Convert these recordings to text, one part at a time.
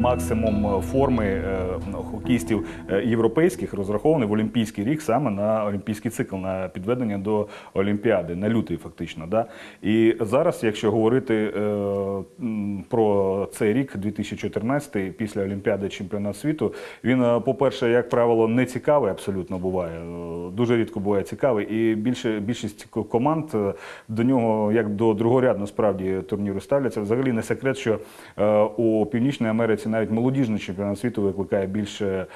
максимум форми хокістів хокеїстів е, європейських розрахований в Олімпійський рік саме на олімпійський цикл, на підведення до Олімпіади, на лютий фактично. Да? І зараз, якщо говорити е, цей рік, 2014, після Олімпіади чемпіонат світу, він, е, по-перше, як правило, не цікавий абсолютно буває. Е, Дуже рідко буває цікавий. І більше, більшість команд е, до нього, як до другорядно справді турніру ставляться. Взагалі не секрет, що у Північній Америці навіть молодіжний чемпіонат світу викликає більше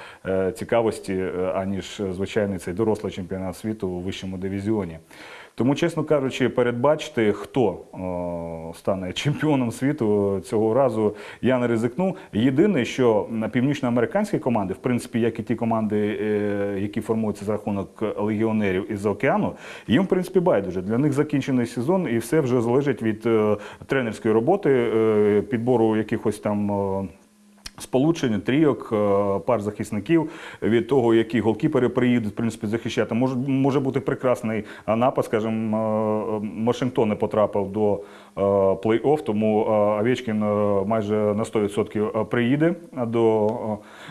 цікавості, аніж звичайний цей дорослий чемпіонат світу у вищому дивізіоні. Тому, чесно кажучи, передбачити, хто стане чемпіоном світу цього разу, я не ризикну. Єдине, що північноамериканські команди, в принципі, як і ті команди, е, які формуються за рахунок легіонерів із океану, їм в принципі байдуже. Для них закінчений сезон, і все вже залежить від е, тренерської роботи, е, підбору якихось там. Сполучення трійок, пар захисників від того, які голкіпери приїдуть в принципі захищати. Може, може бути прекрасний напад. Скажімо, Вашингтон не потрапив до плей-офф, тому е, Овечкін е, майже на 100% приїде до е,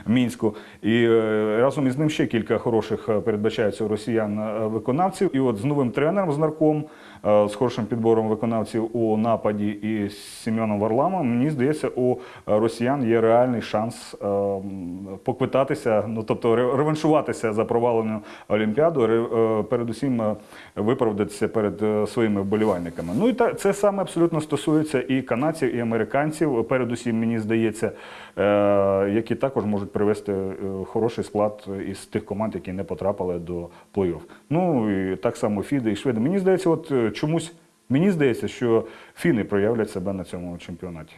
Мінську. І е, разом із ним ще кілька хороших е, передбачається росіян е, виконавців. І от з новим тренером з нарком, е, з хорошим підбором виконавців у нападі і з Сімеоном Варламом, мені здається, у росіян є реальний шанс е, поквитатися, ну тобто ре- реваншуватися за провалену Олімпіаду, е, передусім е, виправдатися перед е, своїми вболівальниками. Ну і це саме абсолютно стосується і канадців, і американців. Передусім, мені здається, е, які також можуть привести е, хороший склад із тих команд, які не потрапили до плей-офф. Ну і так само Фіди і Шведи. Мені здається, от е, чомусь мені здається, що фіни проявлять себе на цьому чемпіонаті.